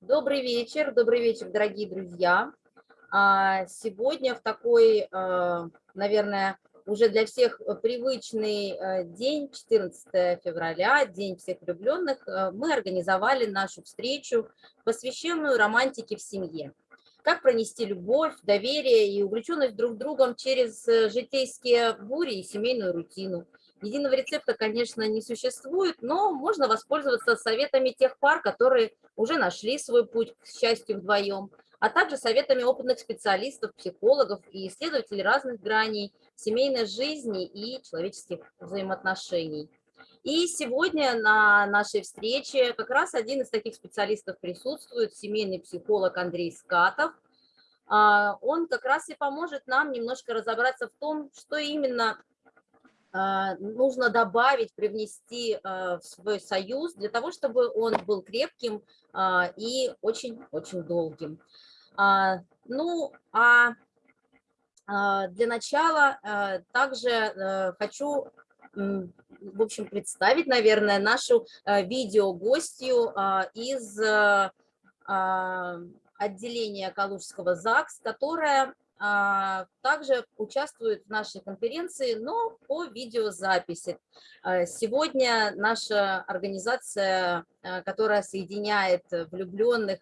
Добрый вечер, добрый вечер, дорогие друзья. А, сегодня в такой, а, наверное, уже для всех привычный а, день, 14 февраля, День всех влюбленных, мы организовали нашу встречу, посвященную романтике в семье. Как пронести любовь, доверие и увлеченность друг другом через э, житейские бури и семейную рутину – Единого рецепта, конечно, не существует, но можно воспользоваться советами тех пар, которые уже нашли свой путь к счастью вдвоем, а также советами опытных специалистов, психологов и исследователей разных граней семейной жизни и человеческих взаимоотношений. И сегодня на нашей встрече как раз один из таких специалистов присутствует, семейный психолог Андрей Скатов. А, он как раз и поможет нам немножко разобраться в том, что именно нужно добавить, привнести а, в свой союз для того, чтобы он был крепким а, и очень-очень долгим. Ну, а для начала также хочу, в общем, представить, наверное, нашу видеогостью из отделения Калужского ЗАГС, которая а, также участвует в нашей конференции, но по видеозаписи. А, сегодня наша организация, а, которая соединяет влюбленных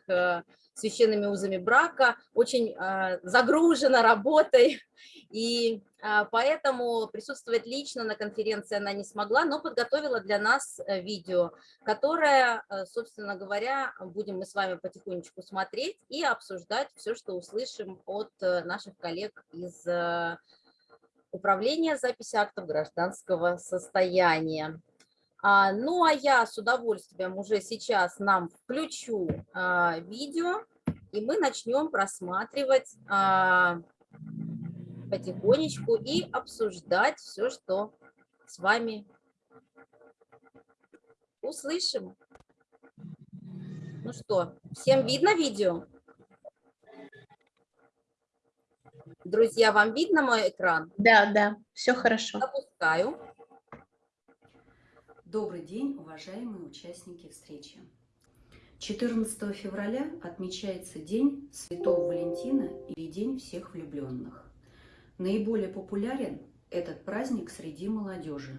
священными узами брака, очень загружена работой, и поэтому присутствовать лично на конференции она не смогла, но подготовила для нас э, видео, которое, э, собственно говоря, будем мы с вами потихонечку смотреть и обсуждать все, что услышим от э, наших коллег из Управления записи актов гражданского состояния. А, ну, а я с удовольствием уже сейчас нам включу а, видео, и мы начнем просматривать а, потихонечку и обсуждать все, что с вами услышим. Ну что, всем видно видео? Друзья, вам видно мой экран? Да, да, все хорошо. Запускаю. Добрый день, уважаемые участники встречи. 14 февраля отмечается День Святого Валентина или День всех влюбленных. Наиболее популярен этот праздник среди молодежи.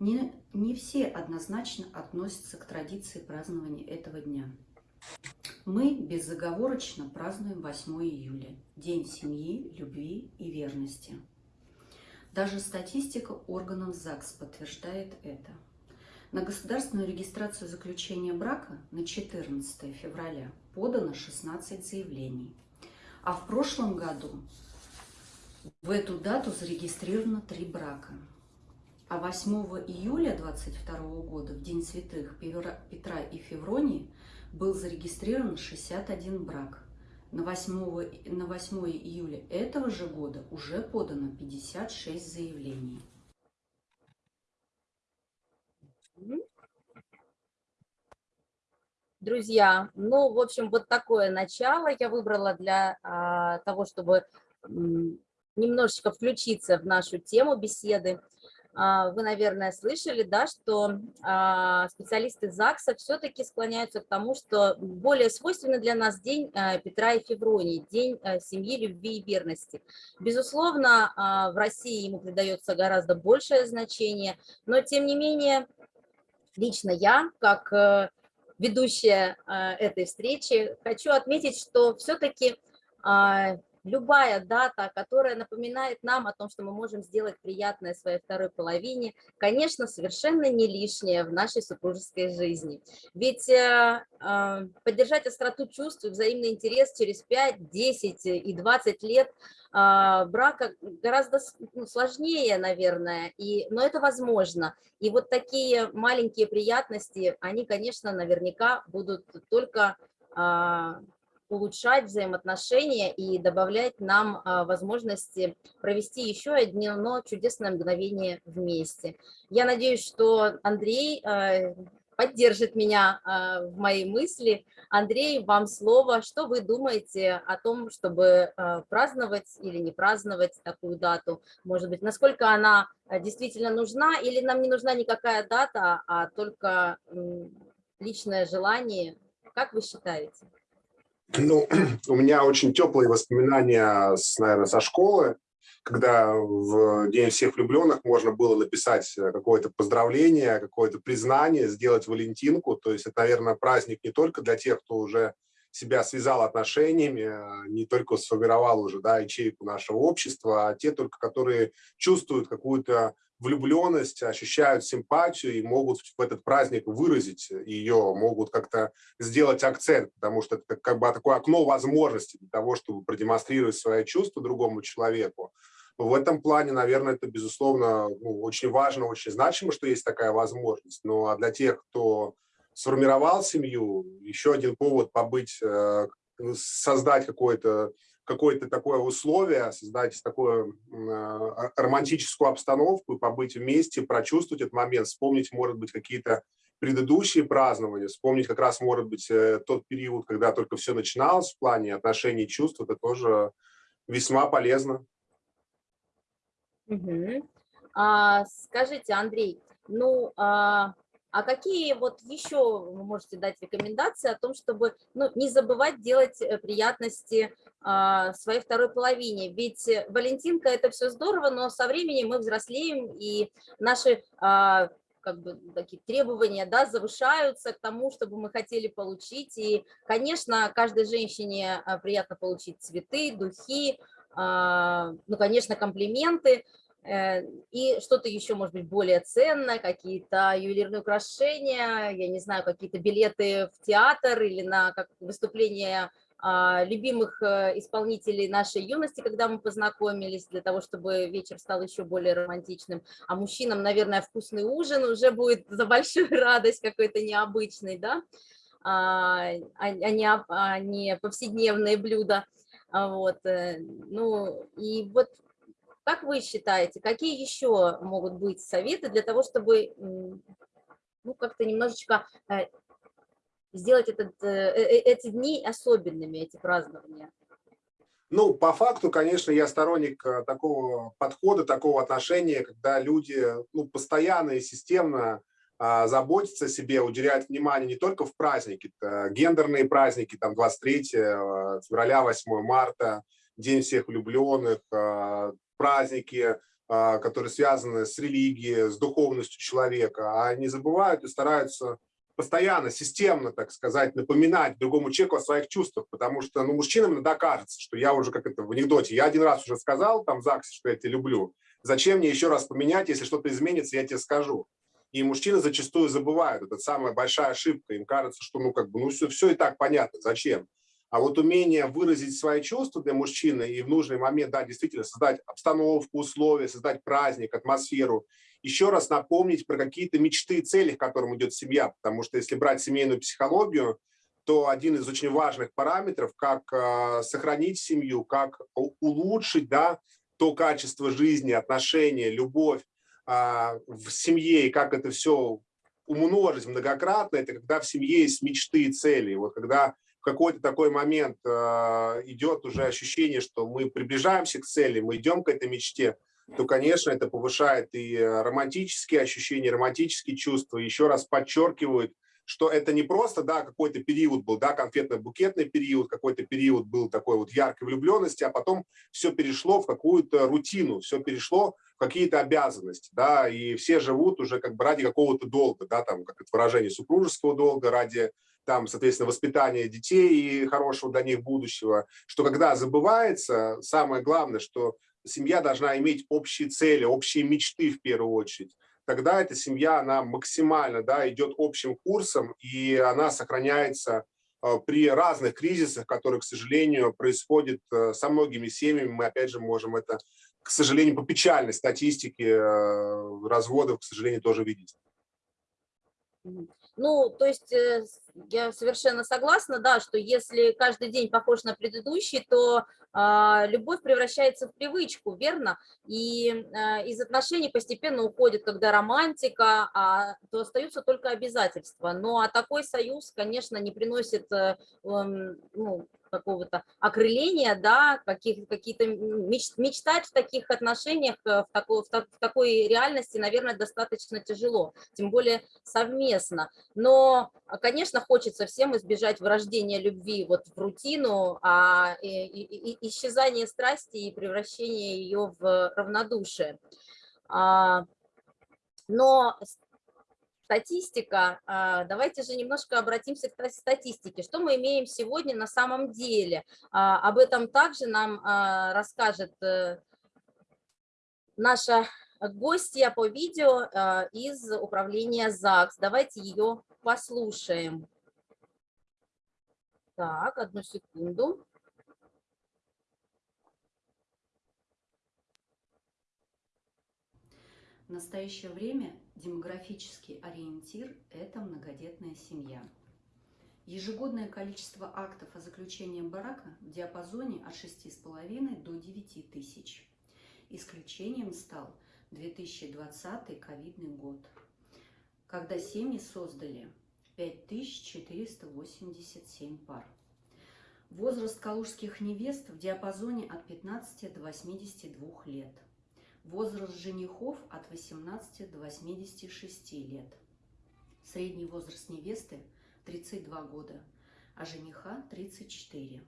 Не, не все однозначно относятся к традиции празднования этого дня. Мы безоговорочно празднуем 8 июля, День семьи, любви и верности. Даже статистика органов ЗАГС подтверждает это. На государственную регистрацию заключения брака на 14 февраля подано 16 заявлений, а в прошлом году в эту дату зарегистрировано три брака. А 8 июля 22 года, в День святых Петра и Февронии, был зарегистрирован 61 брак. На 8, на 8 июля этого же года уже подано 56 заявлений. Друзья, ну, в общем, вот такое начало я выбрала для а, того, чтобы немножечко включиться в нашу тему беседы. А, вы, наверное, слышали, да, что а, специалисты ЗАГСа все-таки склоняются к тому, что более свойственный для нас день а, Петра и Февронии, день семьи, любви и верности. Безусловно, в России ему придается гораздо большее значение, но тем не менее, лично я, как э, ведущая этой встречи, хочу отметить, что все-таки любая дата, которая напоминает нам о том, что мы можем сделать приятное своей второй половине, конечно, совершенно не лишняя в нашей супружеской жизни. Ведь э, э, поддержать остроту чувств и взаимный интерес через 5, 10 и 20 лет э, брака гораздо ну, сложнее, наверное, и, но это возможно. И вот такие маленькие приятности, они, конечно, наверняка будут только а, улучшать взаимоотношения и добавлять нам а, возможности провести еще одно чудесное мгновение вместе. Я надеюсь, что Андрей а, поддержит меня а, в моей мысли. Андрей, вам слово. Что вы думаете о том, чтобы праздновать или не праздновать такую дату? Может быть, насколько она действительно нужна или нам не нужна никакая дата, а только личное желание Как вы считаете? Ну, у меня очень теплые воспоминания, с, наверное, со школы, когда в День всех влюбленных можно было написать какое-то поздравление, какое-то признание, сделать валентинку. То есть это, наверное, праздник не только для тех, кто уже себя связал отношениями, не только сформировал уже да, ячейку нашего общества, а те только, которые чувствуют какую-то влюбленность, ощущают симпатию и могут в этот праздник выразить ее, могут как-то сделать акцент, потому что это как бы такое окно возможностей для того, чтобы продемонстрировать свои чувства другому человеку. В этом плане, наверное, это, безусловно, ну, очень важно, очень значимо, что есть такая возможность. Но ну, а для тех, кто сформировал семью, еще один повод побыть, э, создать какое-то какое-то такое условие, создать такую э, романтическую обстановку, побыть вместе, прочувствовать этот момент, вспомнить, может быть, какие-то предыдущие празднования, вспомнить как раз, может быть, э, тот период, когда только все начиналось в плане отношений и чувств, это тоже весьма полезно. Угу. А, скажите, Андрей, ну, а, а какие вот еще вы можете дать рекомендации о том, чтобы ну, не забывать делать э, приятности а, своей второй половине? Ведь э, Валентинка – это все здорово, но со временем мы взрослеем, и наши а, как бы такие требования да, завышаются к тому, чтобы мы хотели получить. И, конечно, каждой женщине а, приятно получить цветы, духи, ну, конечно, комплименты – Э, и что-то еще, может быть, более ценное, какие-то ювелирные украшения, я не знаю, какие-то билеты в театр или на как выступление а, любимых э, исполнителей нашей юности, когда мы познакомились, для того, чтобы вечер стал еще более романтичным. А мужчинам, наверное, вкусный ужин уже будет за большую радость какой-то необычный, да, а, а, а, а не повседневные блюда. Вот, э, ну, и вот как вы считаете, какие еще могут быть советы для того, чтобы ну, как-то немножечко э, сделать этот, э, э, эти дни особенными, эти празднования? Ну, по факту, конечно, я сторонник такого подхода, такого отношения, когда люди ну, постоянно и системно а, заботятся о себе, уделяют внимание не только в праздники, гендерные праздники, там 23 февраля, 8 марта, День всех влюбленных, праздники, а, которые связаны с религией, с духовностью человека, а они забывают и стараются постоянно, системно, так сказать, напоминать другому человеку о своих чувствах, потому что, ну, мужчинам иногда кажется, что я уже, как это в анекдоте, я один раз уже сказал там в ЗАГСе, что я тебя люблю, зачем мне еще раз поменять, если что-то изменится, я тебе скажу. И мужчины зачастую забывают, это самая большая ошибка, им кажется, что, ну, как бы, ну, все, все и так понятно, зачем. А вот умение выразить свои чувства для мужчины и в нужный момент, да, действительно создать обстановку, условия, создать праздник, атмосферу, еще раз напомнить про какие-то мечты и цели, к которым идет семья. Потому что если брать семейную психологию, то один из очень важных параметров, как э, сохранить семью, как улучшить да, то качество жизни, отношения, любовь э, в семье, и как это все умножить многократно, это когда в семье есть мечты и цели. Вот когда какой-то такой момент э, идет уже ощущение, что мы приближаемся к цели, мы идем к этой мечте, то, конечно, это повышает и романтические ощущения, романтические чувства, еще раз подчеркивает, что это не просто, да, какой-то период был, да, конфетно-букетный период, какой-то период был такой вот яркой влюбленности, а потом все перешло в какую-то рутину, все перешло в какие-то обязанности, да, и все живут уже как бы ради какого-то долга, да, там, как это выражение, супружеского долга, ради там, соответственно, воспитание детей и хорошего для них будущего, что когда забывается, самое главное, что семья должна иметь общие цели, общие мечты в первую очередь. Тогда эта семья, она максимально да, идет общим курсом, и она сохраняется э, при разных кризисах, которые, к сожалению, происходят э, со многими семьями. Мы, опять же, можем это, к сожалению, по печальной статистике э, разводов, к сожалению, тоже видеть. Ну, то есть э, я совершенно согласна, да, что если каждый день похож на предыдущий, то а, любовь превращается в привычку, верно? И а, из отношений постепенно уходит, когда романтика, а, то остаются только обязательства. Ну, а такой союз, конечно, не приносит э, ну, какого-то окрыления, да, каких, какие-то меч, мечтать в таких отношениях, э, в такой, в такой реальности, наверное, достаточно тяжело, тем более совместно. Но, конечно, хочется всем избежать врождения любви вот в рутину, а и, и, и исчезание страсти и превращение ее в равнодушие. А, но статистика, а, давайте же немножко обратимся к статистике. Что мы имеем сегодня на самом деле? А, об этом также нам а, расскажет э, наша гостья по видео из управления ЗАГС. Давайте ее послушаем. Так, одну секунду. В настоящее время демографический ориентир – это многодетная семья. Ежегодное количество актов о заключении брака в диапазоне от 6,5 до 9 тысяч. Исключением стал 2020 ковидный год, когда семьи создали 5487 пар. Возраст калужских невест в диапазоне от 15 до 82 лет – Возраст женихов от 18 до 86 лет. Средний возраст невесты 32 года, а жениха 34.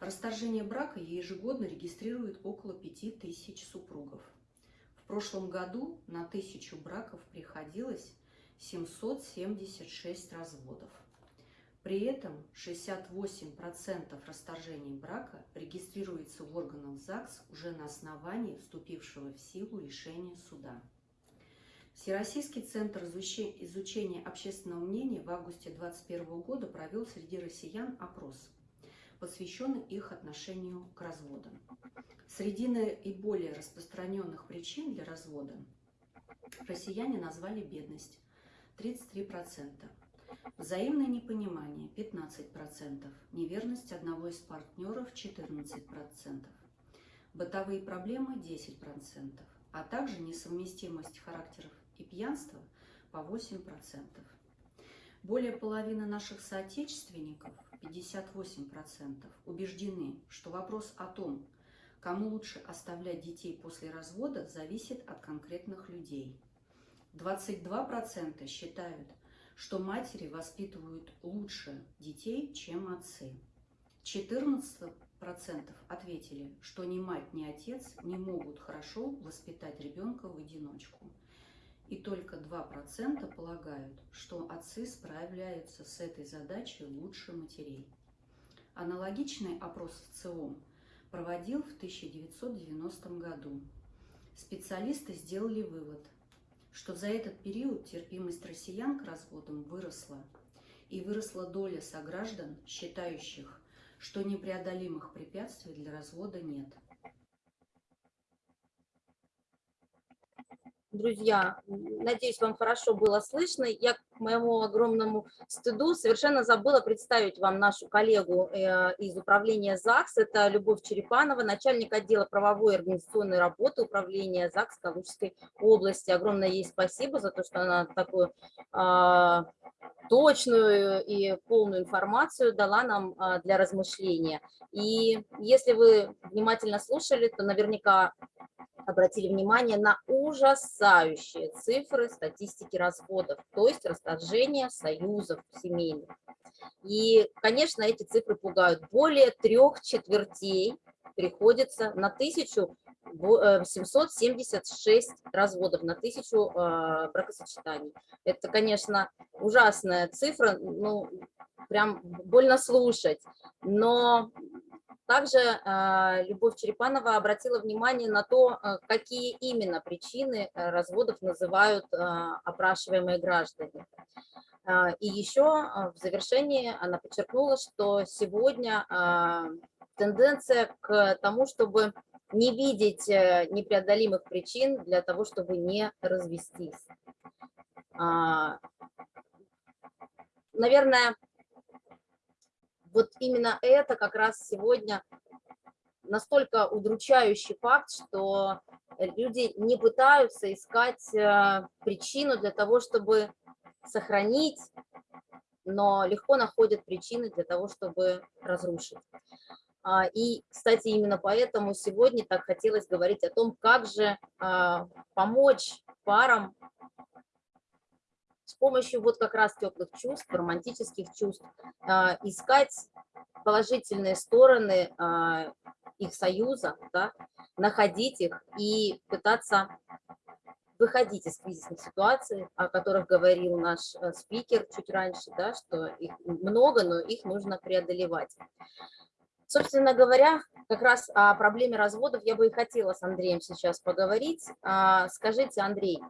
Расторжение брака ежегодно регистрирует около 5000 супругов. В прошлом году на тысячу браков приходилось 776 разводов. При этом 68% расторжений брака регистрируется в органах ЗАГС уже на основании вступившего в силу решения суда. Всероссийский центр изучения общественного мнения в августе 2021 года провел среди россиян опрос, посвященный их отношению к разводам. Среди наиболее распространенных причин для развода россияне назвали бедность – 33%, Взаимное непонимание 15%, неверность одного из партнеров 14%, бытовые проблемы 10%, а также несовместимость характеров и пьянство по 8%. Более половины наших соотечественников, 58%, убеждены, что вопрос о том, кому лучше оставлять детей после развода, зависит от конкретных людей. 22% считают, что матери воспитывают лучше детей, чем отцы. 14% ответили, что ни мать, ни отец не могут хорошо воспитать ребенка в одиночку. И только 2% полагают, что отцы справляются с этой задачей лучше матерей. Аналогичный опрос в ЦИОМ проводил в 1990 году. Специалисты сделали вывод – что за этот период терпимость россиян к разводам выросла, и выросла доля сограждан, считающих, что непреодолимых препятствий для развода нет. Друзья, надеюсь, вам хорошо было слышно. Я моему огромному стыду совершенно забыла представить вам нашу коллегу э, из управления ЗАГС. Это Любовь Черепанова, начальник отдела правовой и организационной работы управления ЗАГС Калужской области. Огромное ей спасибо за то, что она такую а, точную и полную информацию дала нам а, для размышления. И если вы внимательно слушали, то наверняка обратили внимание на ужасающие цифры статистики разводов, то есть расторжения союзов семейных. И, конечно, эти цифры пугают. Более трех четвертей приходится на 1776 э, разводов, на тысячу э, бракосочетаний. Это, конечно, ужасная цифра, ну, прям больно слушать, но также а, Любовь Черепанова обратила внимание на то, а, какие именно причины э, разводов называют а, опрашиваемые граждане. И еще в завершении она подчеркнула, что сегодня тенденция к тому, чтобы не видеть э, непреодолимых причин для того, чтобы не развестись. Наверное, вот именно это как раз сегодня настолько удручающий факт, что люди не пытаются искать э, причину для того, чтобы сохранить но легко находят причины для того, чтобы разрушить. А, И, кстати, именно поэтому сегодня так хотелось говорить о том, как же а, помочь парам помощью вот как раз теплых чувств, романтических чувств, а, искать положительные стороны а, их союза, да, находить их и пытаться выходить из кризисных ситуаций, о которых говорил наш э, спикер чуть раньше, да, что их много, но их нужно преодолевать. Собственно говоря, как раз о проблеме разводов я бы и хотела с Андреем сейчас поговорить. А, Скажите, Андрей,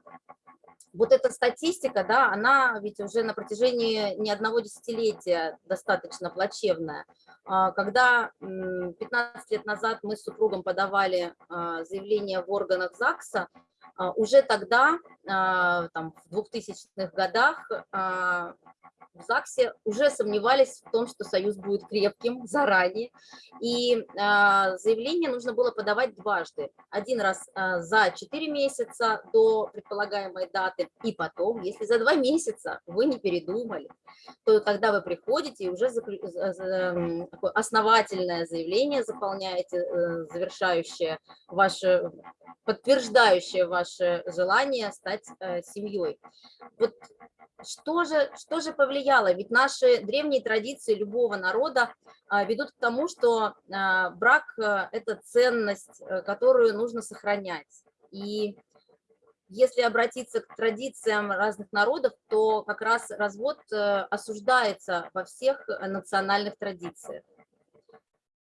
вот эта статистика, да, она ведь уже на протяжении не одного десятилетия достаточно плачевная. А, Когда м, 15 лет назад мы с супругом подавали а, заявление в органах ЗАГСа, а, уже тогда, там, в 2000-х годах, в ЗАГСе уже сомневались в том, что союз будет крепким заранее. И а, заявление нужно было подавать дважды. Один раз а, за 4 месяца до предполагаемой даты, и потом, если за 2 месяца вы не передумали, то тогда вы приходите и уже заклю- основательное заявление заполняете, э, завершающее ваше, подтверждающее ваше желание стать э, семьей. Вот что же, что же повлияло? Ведь наши древние традиции любого народа а, ведут к тому, что а, брак а, – это ценность, э, которую нужно сохранять. И если обратиться к традициям разных народов, то как раз развод э, осуждается во всех э, национальных традициях.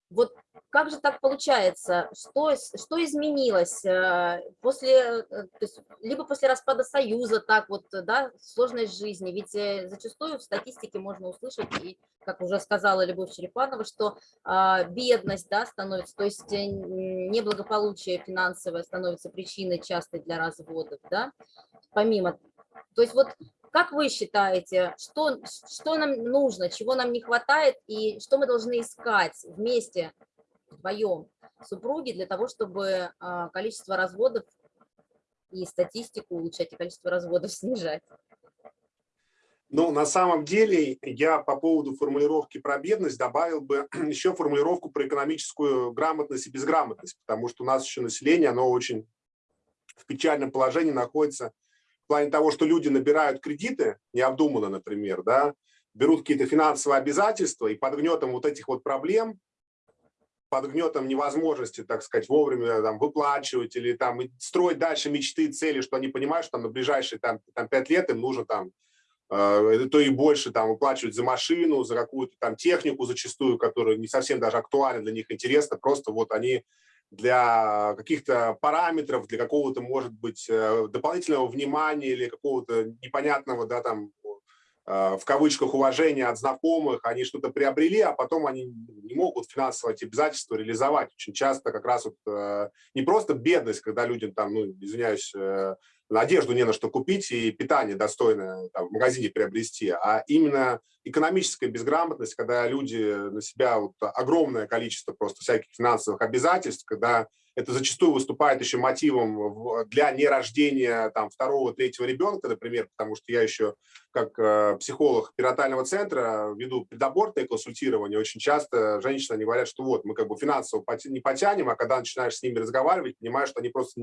Вот как же так получается? Что, что изменилось э, после, э, то есть, либо после распада Союза, так вот, да, сложность жизни? Ведь э, зачастую в статистике можно услышать, и, как уже сказала Любовь Черепанова, что а, бедность, да, становится, то есть неблагополучие финансовое становится причиной частой для разводов, да, помимо. То есть вот как вы считаете, что, что нам нужно, чего нам не хватает и что мы должны искать вместе, вдвоем, супруги, для того, чтобы а, количество разводов и статистику улучшать, и количество разводов снижать? Ну, на самом деле, я по поводу формулировки про бедность добавил бы еще формулировку про экономическую грамотность и безграмотность, потому что у нас еще население, оно очень в печальном положении находится в плане того, что люди набирают кредиты, необдуманно, например, да, берут какие-то финансовые обязательства и под гнетом вот этих вот проблем, под гнетом невозможности, так сказать, вовремя там, выплачивать или там строить дальше мечты, цели, что они понимают, что там на ближайшие там, там 5 лет им нужно там э, то и больше там выплачивать за машину, за какую-то там технику зачастую, которая не совсем даже актуальна для них, интересна, просто вот они для каких-то параметров, для какого-то, может быть, э, дополнительного внимания или какого-то непонятного, да, там, э, в кавычках, уважения от знакомых, они что-то приобрели, а потом они не могут финансово эти обязательства реализовать. Очень часто как раз вот э, не просто бедность, когда людям там, ну, извиняюсь, одежду не на что купить и питание достойное там, в магазине приобрести, а именно экономическая безграмотность, когда люди на себя вот огромное количество просто всяких финансовых обязательств, когда это зачастую выступает еще мотивом для нерождения там второго, третьего ребенка, например, потому что я еще как э, психолог перинатального центра веду предабортное консультирование. Очень часто женщины они говорят, что вот мы как бы финансово не потянем, а когда начинаешь с ними разговаривать, понимаешь, что они просто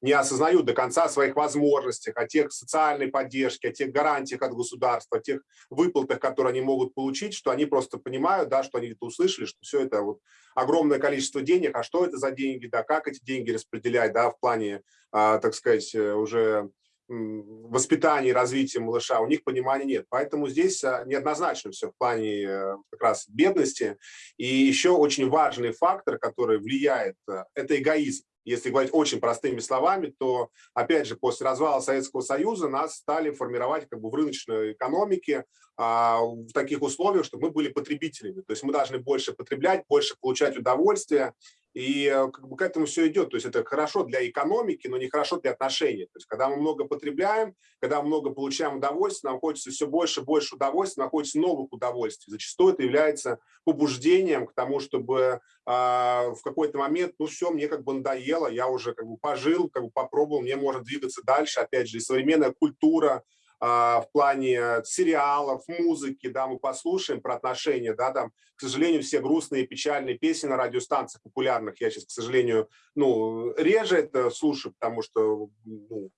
не осознают до конца своих возможностей, о тех социальной поддержке, о тех гарантиях от государства, о тех выплатах, которые они могут получить, что они просто понимают, да, что они это услышали, что все это вот огромное количество денег, а что это за деньги, да, как эти деньги распределять, да, в плане, а, так сказать, э, уже воспитания и развития малыша, у них понимания нет. Поэтому здесь а, неоднозначно все в плане э, как раз бедности. И еще очень важный фактор, который влияет, э, это эгоизм. Если говорить очень простыми словами, то, опять же, после развала Советского Союза нас стали формировать как бы в рыночной экономике а, в таких условиях, чтобы мы были потребителями. То есть мы должны больше потреблять, больше получать удовольствие. И э, как бы к этому все идет. То есть это хорошо для экономики, но не хорошо для отношений. То есть когда мы много потребляем, когда мы много получаем удовольствия, нам хочется все больше и больше удовольствия, нам хочется новых удовольствий. Зачастую это является побуждением к тому, чтобы а, в какой-то момент, ну все, мне как бы надоело, я уже как бы пожил, как бы попробовал, мне можно двигаться дальше. Опять же, современная культура, в плане сериалов, музыки, да, мы послушаем про отношения, да, там, к сожалению, все грустные, печальные песни на радиостанциях популярных, я сейчас, к сожалению, ну, реже это слушаю, потому что ну,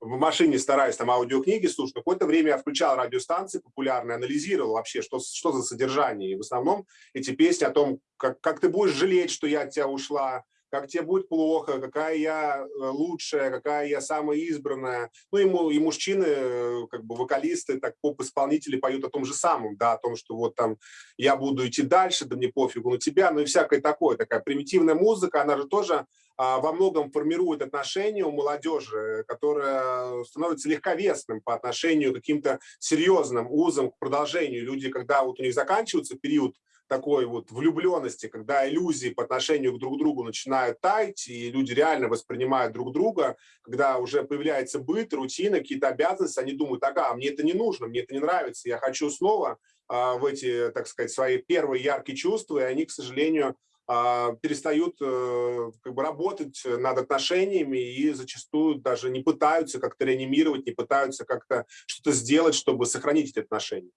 в машине стараюсь там аудиокниги слушать, какое-то время я включал радиостанции популярные, анализировал вообще, что, что за содержание. И в основном эти песни о том, как, как ты будешь жалеть, что я от тебя ушла, как тебе будет плохо, какая я э, лучшая, какая я самая избранная. Ну, ему, и мужчины, э, как бы вокалисты, так поп-исполнители поют о том же самом, да, о том, что вот там я буду идти дальше, да мне пофигу на тебя, ну и всякое такое, такая примитивная музыка, она же тоже а, во многом формирует отношения у молодежи, которая становится легковесным по отношению к каким-то серьезным узам, к продолжению. Люди, когда вот у них заканчивается период такой вот влюбленности, когда иллюзии по отношению к друг другу начинают таять, и люди реально воспринимают друг друга, когда уже появляется быт, рутина, какие-то обязанности, они думают, ага, мне это не нужно, мне это не нравится, я хочу снова а, в эти, так сказать, свои первые яркие чувства, и они, к сожалению, а, перестают э, как бы, работать над отношениями и зачастую даже не пытаются как-то реанимировать, не пытаются как-то что-то сделать, чтобы сохранить эти отношения.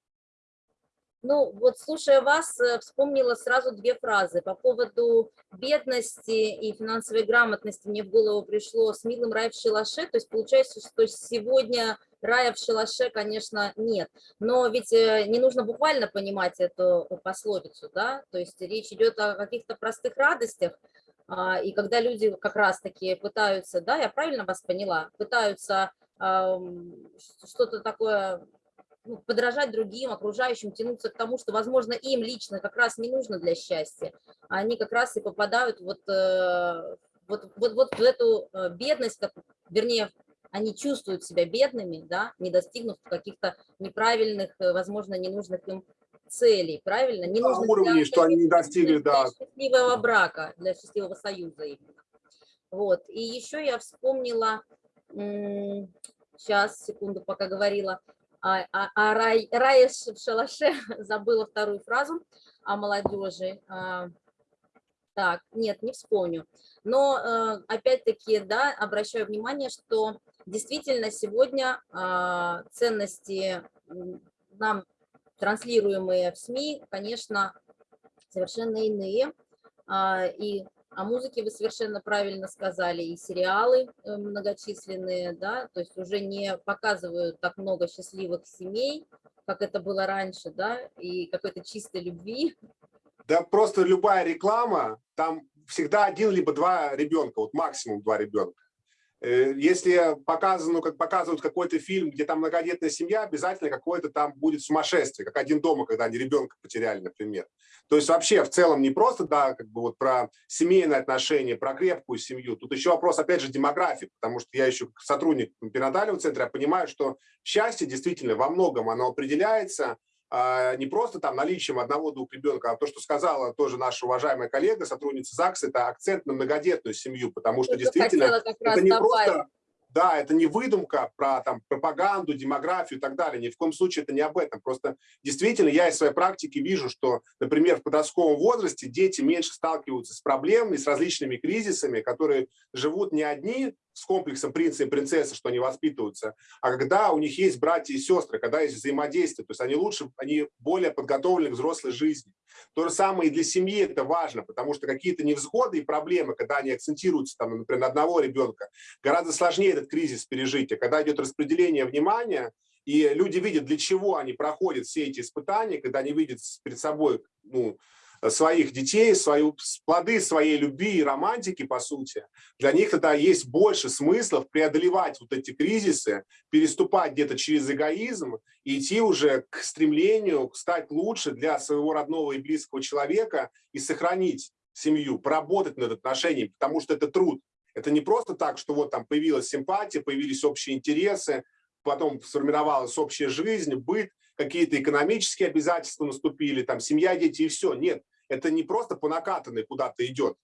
Ну, вот слушая вас, э, вспомнила сразу две фразы. По поводу бедности и финансовой грамотности мне в голову пришло «с милым рай в шалаше». То есть получается, что сегодня рая в шалаше, конечно, нет. Но ведь э, не нужно буквально понимать эту пословицу, да? То есть речь идет о каких-то простых радостях, а, и когда люди как раз-таки пытаются, да, я правильно вас поняла, пытаются что-то такое ну, подражать другим, окружающим, тянуться к тому, что, возможно, им лично как раз не нужно для счастья. Они как раз и попадают вот, э, вот, вот, вот в эту э, бедность, как, вернее, они чувствуют себя бедными, да, не достигнув каких-то неправильных, э, возможно, ненужных им целей, правильно? Не нужно уровне, что они не достигли, да. Для счастливого брака, для счастливого союза именно. Вот. И еще я вспомнила, сейчас, секунду, пока говорила, а, а, а рай, рай в шалаше, забыла вторую фразу о молодежи. А, так, нет, не вспомню. Но э, опять-таки, да, обращаю внимание, что действительно сегодня а, ценности нам транслируемые в СМИ, конечно, совершенно иные. И о музыке вы совершенно правильно сказали, и сериалы э, многочисленные, да, то есть уже не показывают так много счастливых семей, как это было раньше, да, и какой-то чистой любви. Да просто любая реклама, там всегда один либо два ребенка, вот максимум два ребенка. Э, если показано, как показывают какой-то фильм, где там многодетная семья, обязательно какое-то там будет сумасшествие, как один дома, когда они ребенка потеряли, например. То есть вообще в целом не просто, да, как бы вот про семейные отношения, про крепкую семью. Тут еще вопрос, опять же, демографии, потому что я еще сотрудник перинатального центра, я понимаю, что счастье действительно во многом оно определяется не просто там наличием одного-двух ребенка, а то, что сказала тоже наша уважаемая коллега, сотрудница ЗАГС, это акцент на многодетную семью, потому что действительно это не просто да, это не выдумка про там, пропаганду, демографию и так далее. Ни в коем случае это не об этом. Просто действительно я из своей практики вижу, что, например, в подростковом возрасте дети меньше сталкиваются с проблемами, с различными кризисами, которые живут не одни с комплексом принца и принцессы, что они воспитываются, а когда у них есть братья и сестры, когда есть взаимодействие, то есть они лучше, они более подготовлены к взрослой жизни. То же самое и для семьи это важно, потому что какие-то невзгоды и проблемы, когда они акцентируются, там, например, на одного ребенка, гораздо сложнее этот кризис пережить. А когда идет распределение внимания, и люди видят, для чего они проходят все эти испытания, когда они видят перед собой ну, своих детей, свою, плоды своей любви и романтики, по сути, для них тогда есть больше смыслов преодолевать вот эти кризисы, переступать где-то через эгоизм и идти уже к стремлению стать лучше для своего родного и близкого человека и сохранить семью, поработать над отношениями, потому что это труд. Это не просто так, что вот там появилась симпатия, появились общие интересы, потом сформировалась общая жизнь, быт, какие-то экономические обязательства наступили, там семья, дети и все. Нет, это не просто по накатанной куда-то идет.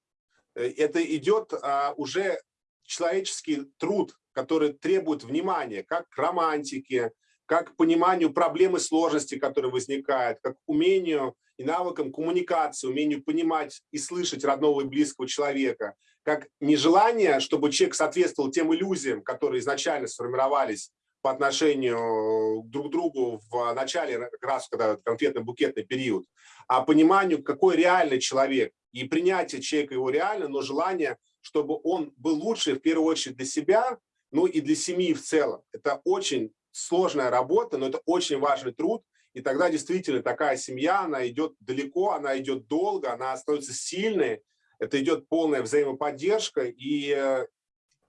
Э, это идет а, уже человеческий труд, который требует внимания, как к романтике, как к пониманию проблемы сложности, которые возникают, как к умению и навыкам коммуникации, умению понимать и слышать родного и близкого человека, как нежелание, чтобы человек соответствовал тем иллюзиям, которые изначально сформировались по отношению друг к другу в начале, как раз когда конкретно букетный период, а пониманию, какой реальный человек, и принятие человека его реально, но желание, чтобы он был лучше в первую очередь для себя, ну и для семьи в целом. Это очень сложная работа, но это очень важный труд, и тогда действительно такая семья, она идет далеко, она идет долго, она становится сильной, это идет полная взаимоподдержка, и э,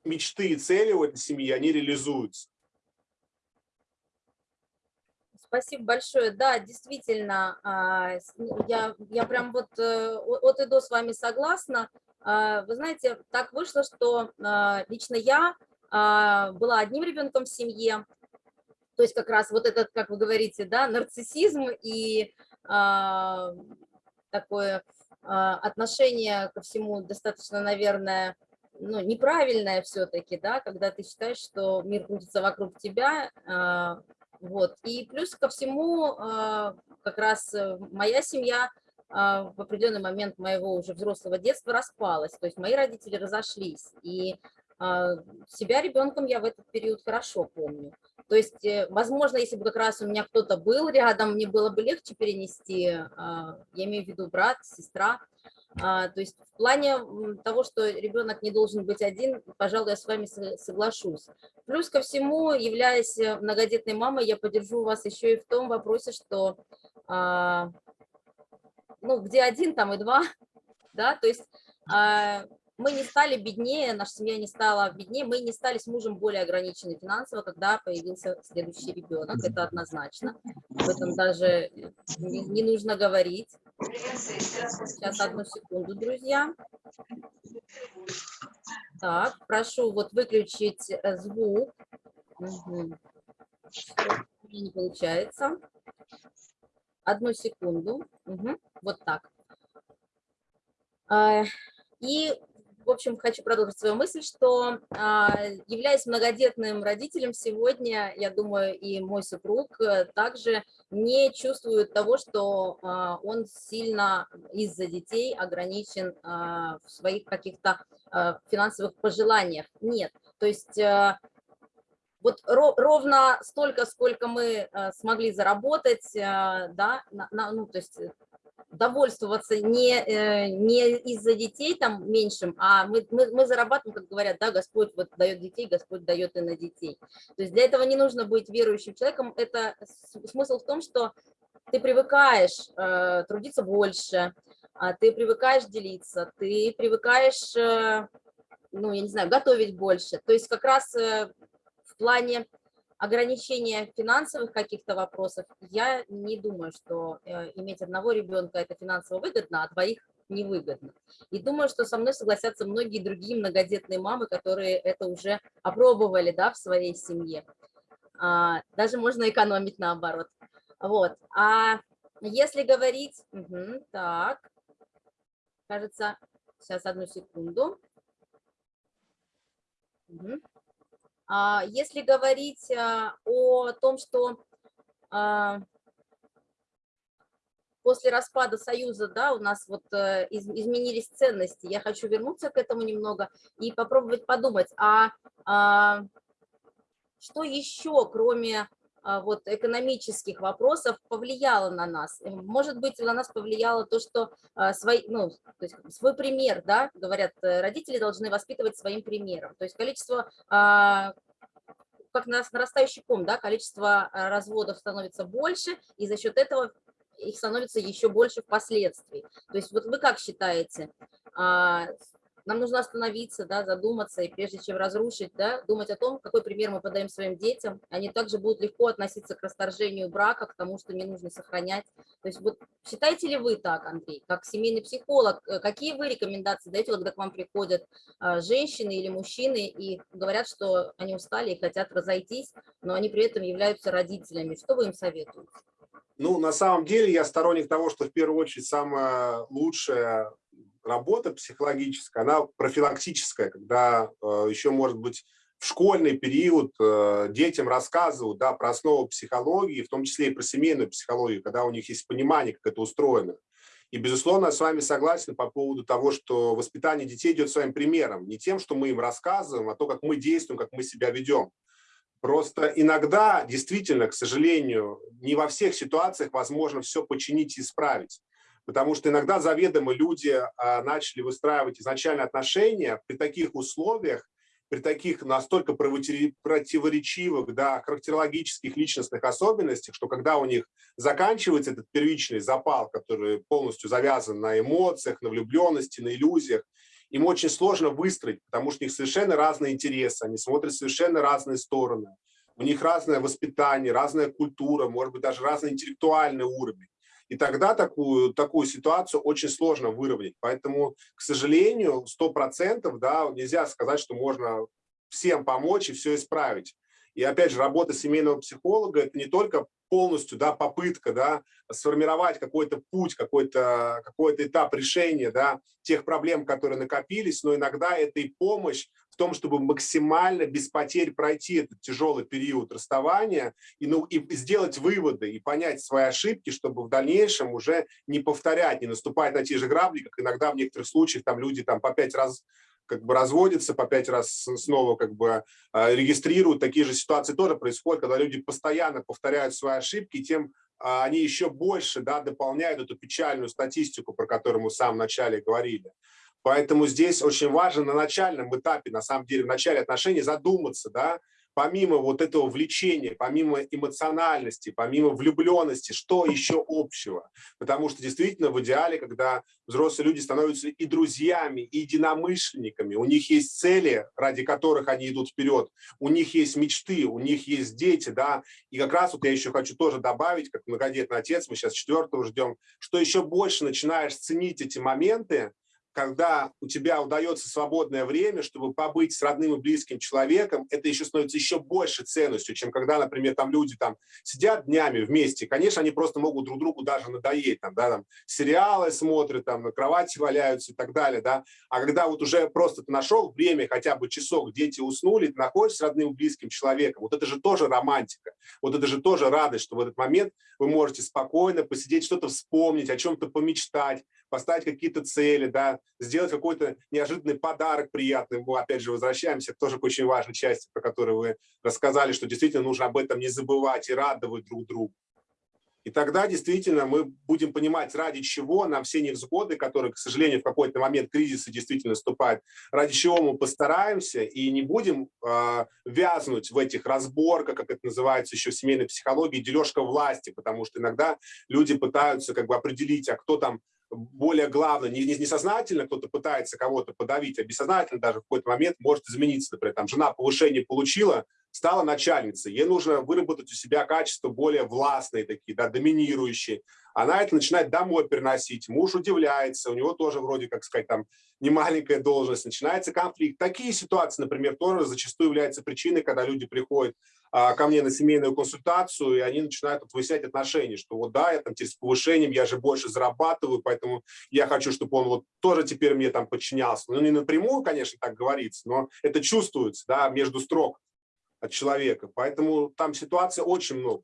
мечты и цели у этой семьи, они реализуются. Спасибо большое. Да, действительно, а, я, я прям вот э, от и до с вами согласна. А, вы знаете, так вышло, что а, лично я была одним ребенком в семье, то есть как раз вот этот, как вы говорите, да, нарциссизм и такое отношение ко всему достаточно, наверное, ну, неправильное все-таки, да, когда ты считаешь, что мир крутится вокруг тебя, вот. И плюс ко всему, а, как раз э, моя семья а, в определенный момент моего уже взрослого детства распалась, то есть мои родители разошлись, и а, себя ребенком я в этот период хорошо помню. То есть, э, возможно, если бы как раз у меня кто-то был рядом, мне было бы легче перенести, я имею в виду брат, сестра, то есть в плане того, что ребенок не должен быть один, пожалуй, я с вами соглашусь. Плюс ко всему, являясь э, многодетной мамой, я поддержу вас еще и в том вопросе, что а, ну, где один, там и два, да, то есть а, мы не стали беднее, наша семья не стала беднее, мы не стали с мужем более ограничены финансово, когда появился следующий ребенок, это однозначно, об этом даже не нужно говорить. Сейчас одну секунду, друзья. Так, прошу вот выключить э, звук. Угу. Не получается. Одну секунду. Угу. Вот так. А, и в общем, хочу продолжить свою мысль, что а, являясь многодетным родителем сегодня, я думаю, и мой супруг э, также не чувствует того, что а, он сильно из-за детей ограничен а, в своих каких-то финансовых пожеланиях. Нет, то есть э, вот ровно столько, сколько мы э, смогли заработать, да, на, ну, то есть довольствоваться не, э, не из-за детей там меньшим, а мы, мы, мы зарабатываем, как говорят, да, Господь вот дает детей, Господь дает и на детей. То есть для этого не нужно быть верующим человеком, это смысл в том, что ты привыкаешь э, трудиться больше, э, ты привыкаешь делиться, ты привыкаешь, э, ну, я не знаю, готовить больше. То есть как раз э, в плане ограничения финансовых каких-то вопросов, я не думаю, что э, иметь одного ребенка это финансово выгодно, а двоих невыгодно. И думаю, что со мной согласятся многие другие многодетные мамы, которые это уже опробовали да, в своей семье. А, даже можно экономить наоборот. Вот. А если говорить... Угу, так, кажется, сейчас одну секунду. Угу. А, если говорить а, о том, что а, после распада Союза, да, у нас вот э, изменились ценности, я хочу вернуться к этому немного и попробовать подумать, а что еще, кроме вот экономических вопросов повлияло на нас. Может быть, на нас повлияло то, что свой, ну, то есть свой пример, да, говорят, э, родители должны воспитывать своим примером. То есть количество как нарастающий ком, да, количество разводов становится больше, и за счет этого их становится еще больше впоследствии. То есть вот вы как считаете, нам нужно остановиться, да, задуматься, и прежде чем разрушить, да, думать о том, какой пример мы подаем своим детям. Они также будут легко относиться к расторжению брака, к тому, что не нужно сохранять. То есть вот считаете ли вы так, Андрей, как семейный психолог, э, какие вы рекомендации даете, когда к вам приходят а, женщины или мужчины и говорят, что они устали и хотят разойтись, но они при этом являются родителями? Что вы им советуете? Ну, на самом деле я сторонник того, что в первую очередь самое лучшее работа психологическая, она профилактическая, когда э, еще, может быть, в школьный период э, детям рассказывают да, про основу психологии, в том числе и про семейную психологию, когда у них есть понимание, как это устроено. И, безусловно, я с вами согласен по поводу того, что воспитание детей идет своим примером, не тем, что мы им рассказываем, а то, как мы действуем, как мы себя ведем. Просто иногда, действительно, к сожалению, не во всех ситуациях возможно все починить и исправить. Потому что иногда заведомо люди а, начали выстраивать изначально отношения при таких условиях, при таких настолько противоречивых, да, характерологических личностных особенностях, что когда у них заканчивается этот первичный запал, который полностью завязан на эмоциях, на влюбленности, на иллюзиях, им очень сложно выстроить, потому что у них совершенно разные интересы, они смотрят совершенно разные стороны, у них разное воспитание, разная культура, может быть, даже разный интеллектуальный уровень. И тогда такую, такую ситуацию очень сложно выровнять. Поэтому, к сожалению, 100% да, нельзя сказать, что можно всем помочь и все исправить. И опять же, работа семейного психолога – это не только полностью да, попытка да, сформировать какой-то путь, какой-то какой, -то, этап решения да, тех проблем, которые накопились, но иногда это и помощь в том, чтобы максимально без потерь пройти этот тяжелый период расставания и, ну, и сделать выводы и понять свои ошибки, чтобы в дальнейшем уже не повторять, не наступать на те же грабли, как иногда в некоторых случаях там люди там по пять раз как бы разводятся, по пять раз снова как бы а, регистрируют. Такие же ситуации тоже происходят, когда люди постоянно повторяют свои ошибки, тем а, они еще больше да, дополняют эту печальную статистику, про которую мы в самом начале говорили. Поэтому здесь очень важно на начальном этапе, на самом деле, в начале отношений задуматься, да, помимо вот этого влечения, помимо эмоциональности, помимо влюбленности, что еще общего? Потому что действительно в идеале, когда взрослые люди становятся и друзьями, и единомышленниками, у них есть цели, ради которых они идут вперед, у них есть мечты, у них есть дети, да, и как раз вот я еще хочу тоже добавить, как многодетный отец, мы сейчас четвертого ждем, что еще больше начинаешь ценить эти моменты, когда у тебя удается свободное время, чтобы побыть с родным и близким человеком, это еще становится еще больше ценностью, чем когда, например, там люди там сидят днями вместе. Конечно, они просто могут друг другу даже надоесть, там, да, там, сериалы смотрят, там, на кровати валяются и так далее, да. А когда вот уже просто ты нашел время, хотя бы часок, дети уснули, ты находишься с родным и близким человеком, вот это же тоже романтика, вот это же тоже радость, что в этот момент вы можете спокойно посидеть, что-то вспомнить, о чем-то помечтать, поставить какие-то цели, да, сделать какой-то неожиданный подарок приятный. Мы опять же возвращаемся тоже к очень важной части, про которую вы рассказали, что действительно нужно об этом не забывать и радовать друг друга. И тогда действительно мы будем понимать, ради чего нам все невзгоды, которые, к сожалению, в какой-то момент кризиса действительно наступают, ради чего мы постараемся и не будем э, вязнуть в этих разборках, как это называется еще в семейной психологии, дележка власти, потому что иногда люди пытаются как бы определить, а кто там более главное, не, не, не сознательно кто-то пытается кого-то подавить, а бессознательно даже в какой-то момент может измениться. Например, там жена повышение получила, стала начальницей, ей нужно выработать у себя качества более властные такие, да, доминирующие. Она это начинает домой переносить, муж удивляется, у него тоже вроде, как сказать, там немаленькая должность, начинается конфликт. Такие ситуации, например, тоже зачастую являются причиной, когда люди приходят а, ко мне на семейную консультацию, и они начинают вот выяснять отношения, что вот да, я там с повышением, я же больше зарабатываю, поэтому я хочу, чтобы он вот тоже теперь мне там подчинялся. Ну, не напрямую, конечно, так говорится, но это чувствуется, да, между строк от человека. Поэтому там ситуация очень много.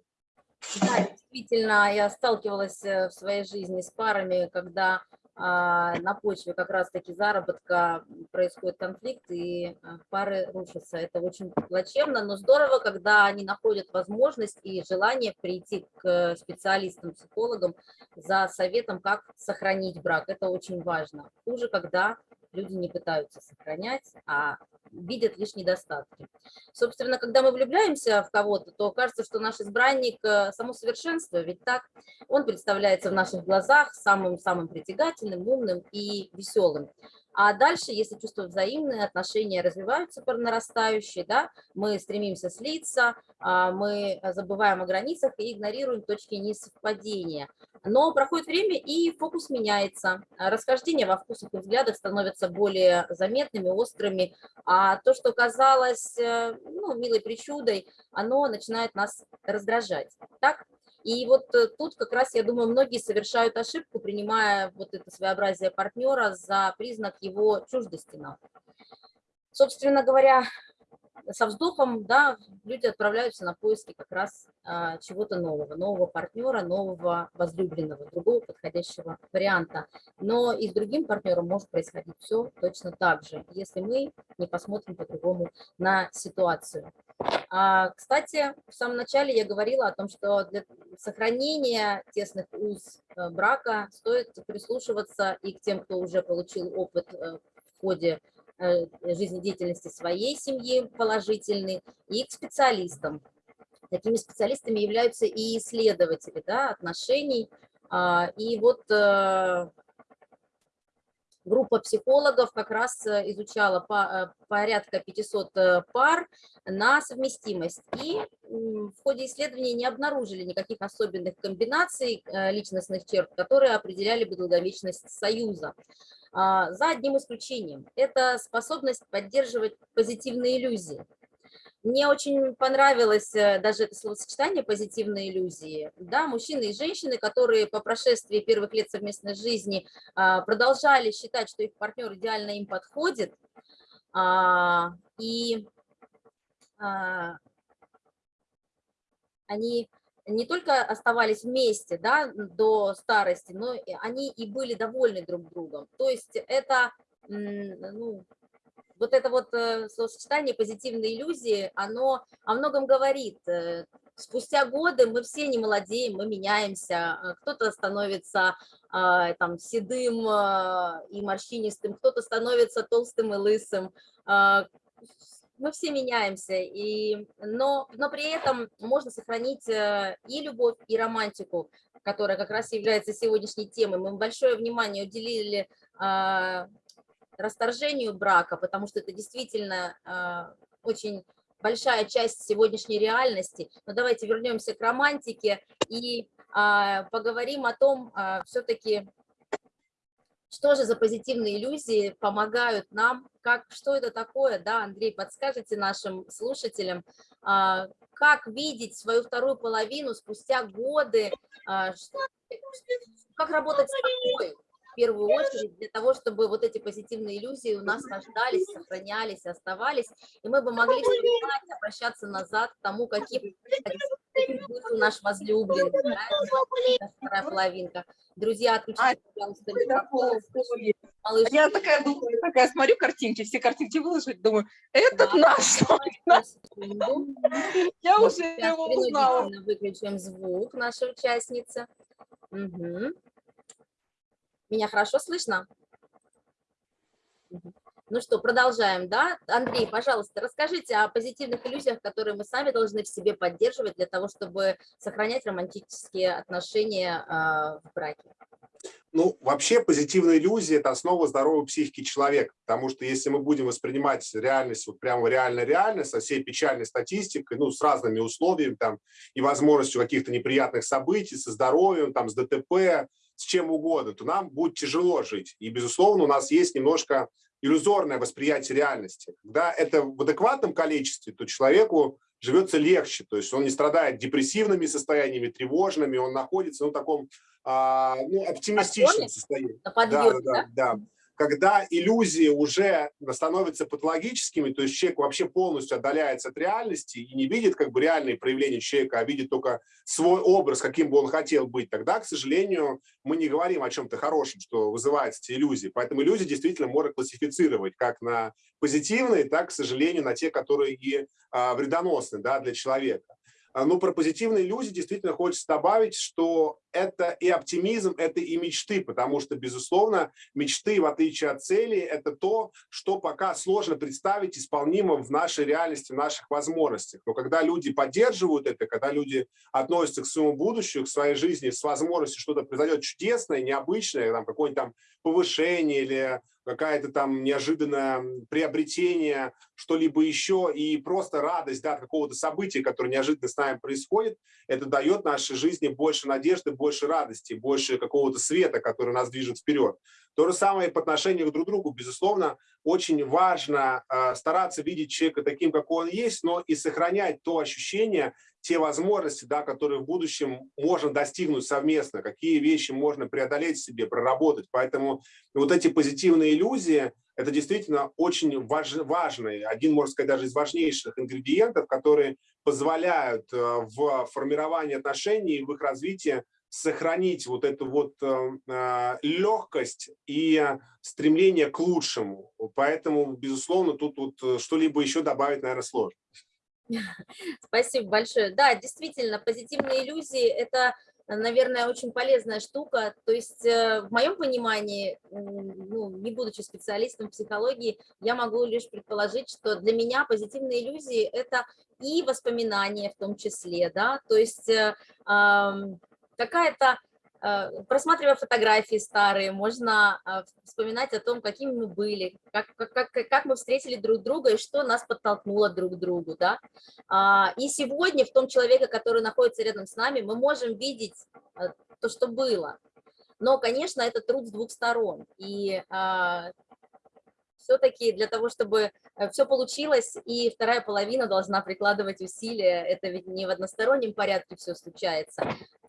Да, действительно, я сталкивалась э, в своей жизни с парами, когда а, на почве как раз-таки заработка происходит конфликт, и а, пары рушатся. Это очень плачевно, но здорово, когда они находят возможность и желание прийти к специалистам, психологам за советом, как сохранить брак. Это очень важно. Хуже, когда люди не пытаются сохранять, а видят лишь недостатки. Собственно, когда мы влюбляемся в кого-то, то кажется, что наш избранник э, – само совершенство, ведь так он представляется в наших глазах самым-самым притягательным, умным и веселым. А дальше, если чувства взаимные, отношения развиваются по нарастающей, да, мы стремимся слиться, а, мы забываем о границах и игнорируем точки несовпадения. Но проходит время, и фокус меняется. Расхождения во вкусах и взглядах становятся более заметными, острыми, а то, что казалось э, ну, милой причудой, оно начинает нас раздражать. Так? И вот э, тут как раз, я думаю, многие совершают ошибку, принимая вот это своеобразие партнера за признак его чуждости нам. Собственно говоря, со вздохом, да, люди отправляются на поиски как раз а, чего-то нового, нового партнера, нового возлюбленного, другого подходящего варианта. Но и с другим партнером может происходить все точно так же, если мы не посмотрим по-другому на ситуацию. А, кстати, в самом начале я говорила о том, что для сохранения тесных уз э, брака стоит прислушиваться и к тем, кто уже получил опыт э, в ходе жизнедеятельности своей семьи положительный, и к специалистам. Такими специалистами являются и исследователи да, отношений. А, и вот группа психологов как раз э, изучала э, порядка 500 э, пар на совместимость. И в ходе исследования не обнаружили никаких особенных комбинаций личностных черт, которые определяли бы долговечность союза. А, за одним исключением. Это способность поддерживать позитивные иллюзии. Мне очень понравилось э, даже это словосочетание «позитивные иллюзии». Да, мужчины и женщины, которые по прошествии первых лет совместной жизни а, продолжали считать, что их партнер идеально им подходит, а, и а, они не только оставались вместе да, до старости, но они и были довольны друг другом. То есть это ну, вот это вот э, сочетание позитивной иллюзии, оно о многом говорит. Э, спустя годы мы все не молодеем, мы меняемся, э, кто-то становится там седым и морщинистым, кто-то становится толстым и лысым, мы все меняемся, и, но, но при этом можно сохранить и любовь, и романтику, которая как раз является сегодняшней темой. Мы большое внимание уделили расторжению брака, потому что это действительно а, очень большая часть сегодняшней реальности. Но давайте вернемся к романтике и а, поговорим о том, а, все-таки, что же за позитивные иллюзии помогают нам, как, что это такое, да, Андрей, подскажите нашим слушателям, как видеть свою вторую половину спустя годы, как работать с такой, в первую очередь для того, чтобы вот эти позитивные иллюзии у нас рождались, сохранялись, оставались, и мы бы могли вспоминать, обращаться назад к тому, каким, каким был наш возлюбленный, да, вторая половинка. Друзья, отключите, пожалуйста, микрофон. Малыш. Я такая думаю, такая смотрю картинки, все картинки выложить, думаю, этот да, наш. Я уже его узнала. Выключим звук нашей участницы. Угу. Меня хорошо слышно? Ну что, продолжаем, да? Андрей, пожалуйста, расскажите о позитивных иллюзиях, которые мы сами должны в себе поддерживать для того, чтобы сохранять романтические отношения э, в браке. Ну, вообще позитивная иллюзия – это основа здоровой психики человека, потому что если мы будем воспринимать реальность вот прямо реально-реально, со всей печальной статистикой, ну, с разными условиями там и возможностью каких-то неприятных событий, со здоровьем, там, с ДТП, с чем угодно, то нам будет тяжело жить. И, безусловно, у нас есть немножко иллюзорное восприятие реальности. Когда это в адекватном количестве, то человеку живется легче, то есть он не страдает депрессивными состояниями, тревожными, он находится ну, в таком а, ну, оптимистичном состоянии. На подъеме, да, да, да? да когда иллюзии уже становятся патологическими, то есть человек вообще полностью отдаляется от реальности и не видит как бы реальные проявления человека, а видит только свой образ, каким бы он хотел быть, тогда, к сожалению, мы не говорим о чем-то хорошем, что вызывает эти иллюзии. Поэтому иллюзии действительно можно классифицировать как на позитивные, так, к сожалению, на те, которые и а, вредоносны да, для человека. А, Но ну, про позитивные иллюзии действительно хочется добавить, что это и оптимизм, это и мечты, потому что, безусловно, мечты, в отличие от целей, это то, что пока сложно представить исполнимо в нашей реальности, в наших возможностях. Но когда люди поддерживают это, когда люди относятся к своему будущему, к своей жизни с возможностью что-то произойдет чудесное, необычное, там, какое-нибудь там повышение или какая-то там неожиданное приобретение, что-либо еще, и просто радость да, от какого-то события, которое неожиданно с нами происходит, это дает нашей жизни больше надежды, больше радости, больше какого-то света, который нас движет вперед. То же самое по отношению друг к другу. Безусловно, очень важно э, стараться видеть человека таким, какой он есть, но и сохранять то ощущение те возможности, да, которые в будущем можно достигнуть совместно, какие вещи можно преодолеть себе, проработать. Поэтому вот эти позитивные иллюзии – это действительно очень важ, важный, один, можно сказать, даже из важнейших ингредиентов, которые позволяют э, в формировании отношений, в их развитии сохранить вот эту вот э, э, легкость и стремление к лучшему. Поэтому, безусловно, тут вот что-либо еще добавить, наверное, сложно. Спасибо большое. Да, действительно, позитивные иллюзии – это, наверное, очень полезная штука. То есть, э, в моем понимании, ну, не будучи специалистом в психологии, я могу лишь предположить, что для меня позитивные иллюзии – это и воспоминания в том числе, да, то есть э, какая-то просматривая фотографии старые, можно э, вспоминать о том, какими мы были, как, как, как мы встретили друг друга и что нас подтолкнуло друг к другу. Да? А, и сегодня в том человеке, который находится рядом с нами, мы можем видеть э, то, что было. Но, конечно, это труд с двух сторон. И а, все-таки для того, чтобы э, все получилось, и вторая половина должна прикладывать усилия, это ведь не в одностороннем порядке все случается.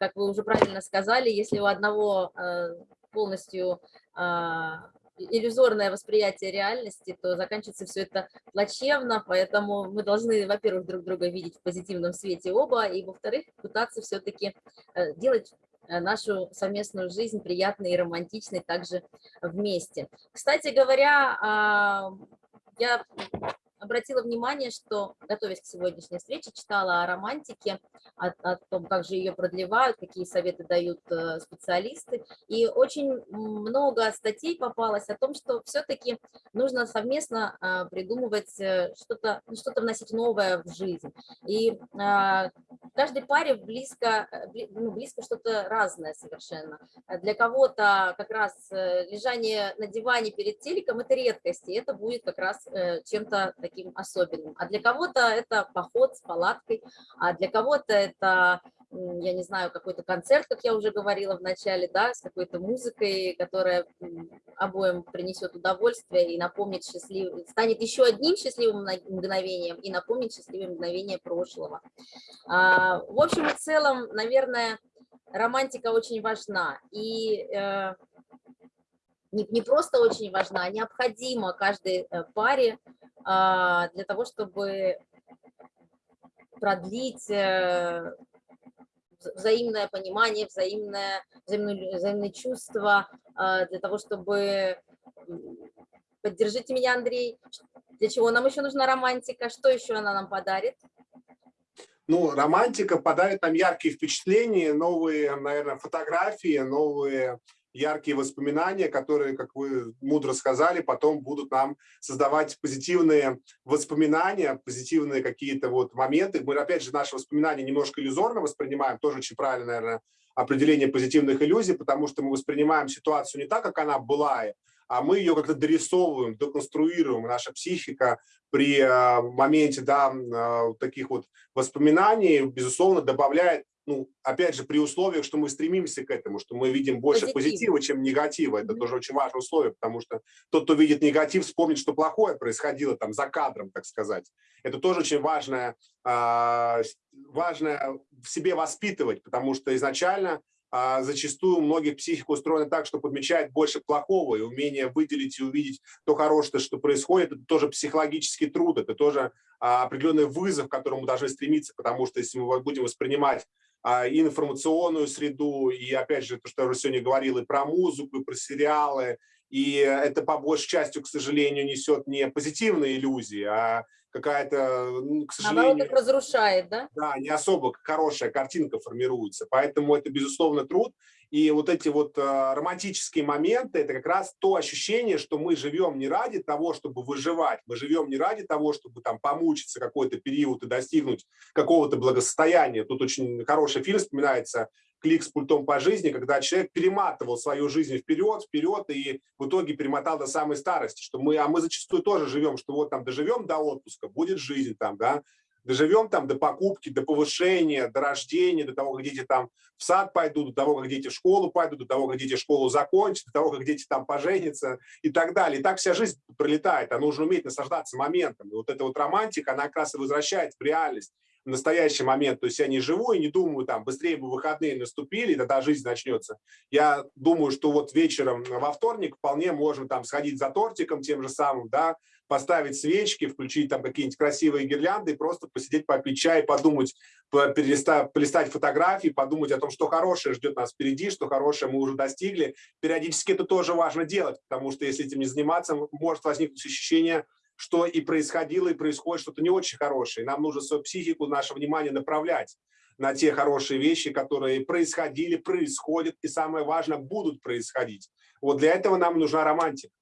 Как вы уже правильно сказали, если у одного э, полностью а, иллюзорное восприятие реальности, то заканчивается все это плачевно, поэтому мы должны, во-первых, друг друга видеть в позитивном свете оба, и, во-вторых, пытаться все-таки э, делать Э, нашу совместную жизнь приятной и романтичной также вместе. Кстати говоря, а, я обратила внимание, что, готовясь к сегодняшней встрече, читала о романтике, о, о том, как же ее продлевают, какие советы дают э, специалисты. И очень много статей попалось о том, что все-таки нужно совместно а, придумывать э, что-то, ну, что-то вносить новое в жизнь. И а, каждой паре близко, э, ну, близко что-то разное совершенно. Для кого-то как раз лежание на диване перед телеком – это редкость, и это будет как раз чем-то таким таким особенным. А для кого-то это поход с палаткой, а для кого-то это, я не знаю, какой-то концерт, как я уже говорила в начале, да, с какой-то музыкой, которая обоим принесет удовольствие и напомнит счастливый, станет еще одним счастливым мгновением и напомнит счастливые мгновения прошлого. А, в общем и целом, наверное, романтика очень важна. И э, не, не просто очень важна, а необходима каждой э, паре а, для того, чтобы продлить э, взаимное понимание, взаимное, взаимное, взаимные чувства, а, для того, чтобы... Поддержите меня, Андрей. Для чего нам еще нужна романтика? Что еще она нам подарит? Ну, романтика подарит нам яркие впечатления, новые, наверное, фотографии, новые яркие воспоминания, которые, как вы мудро сказали, потом будут нам создавать позитивные воспоминания, позитивные какие-то вот моменты. Мы, опять же, наши воспоминания немножко иллюзорно воспринимаем, тоже очень правильно, наверное, определение позитивных иллюзий, потому что мы воспринимаем ситуацию не так, как она была, а мы ее как-то дорисовываем, деконструируем. Наша психика при э, моменте да, э, таких вот воспоминаний, безусловно, добавляет ну, опять же, при условиях, что мы стремимся к этому, что мы видим больше Позитив. позитива, чем негатива. Это mm -hmm. тоже очень важное условие, потому что тот, кто видит негатив, вспомнит, что плохое происходило там за кадром, так сказать. Это тоже очень важное, а, важное в себе воспитывать, потому что изначально а, зачастую у многих психика устроена так, что подмечает больше плохого, и умение выделить и увидеть то хорошее, что происходит, это тоже психологический труд, это тоже а, определенный вызов, к которому должны стремиться, потому что если мы будем воспринимать а, и информационную среду, и опять же, то, что я уже сегодня говорил, и про музыку, и про сериалы, и это по большей части, к сожалению, несет не позитивные иллюзии, а какая-то, ну, к сожалению... Наоборот, разрушает, да? Да, не особо хорошая картинка формируется. Поэтому это, безусловно, труд. И вот эти вот э, романтические моменты, это как раз то ощущение, что мы живем не ради того, чтобы выживать, мы живем не ради того, чтобы там помучиться какой-то период и достигнуть какого-то благосостояния. Тут очень хороший фильм вспоминается клик с пультом по жизни, когда человек перематывал свою жизнь вперед, вперед, и в итоге перемотал до самой старости, что мы, а мы зачастую тоже живем, что вот там доживем до отпуска, будет жизнь там, да, доживем там до покупки, до повышения, до рождения, до того, как дети там в сад пойдут, до того, как дети в школу пойдут, до того, как дети школу закончат, до того, как дети там поженятся и так далее. И так вся жизнь пролетает, а нужно уметь наслаждаться моментом. И вот эта вот романтика, она как раз и возвращает в реальность. В настоящий момент. То есть я не живу и не думаю, там, быстрее бы выходные наступили, тогда жизнь начнется. Я думаю, что вот вечером во вторник вполне можно там сходить за тортиком тем же самым, да, поставить свечки, включить там какие-нибудь красивые гирлянды и просто посидеть, попить чай, подумать, полистать фотографии, подумать о том, что хорошее ждет нас впереди, что хорошее мы уже достигли. Периодически это тоже важно делать, потому что если этим не заниматься, может возникнуть ощущение, что и происходило, и происходит что-то не очень хорошее. Нам нужно свою психику, наше внимание направлять на те хорошие вещи, которые происходили, происходят и, самое важное, будут происходить. Вот для этого нам нужна романтика.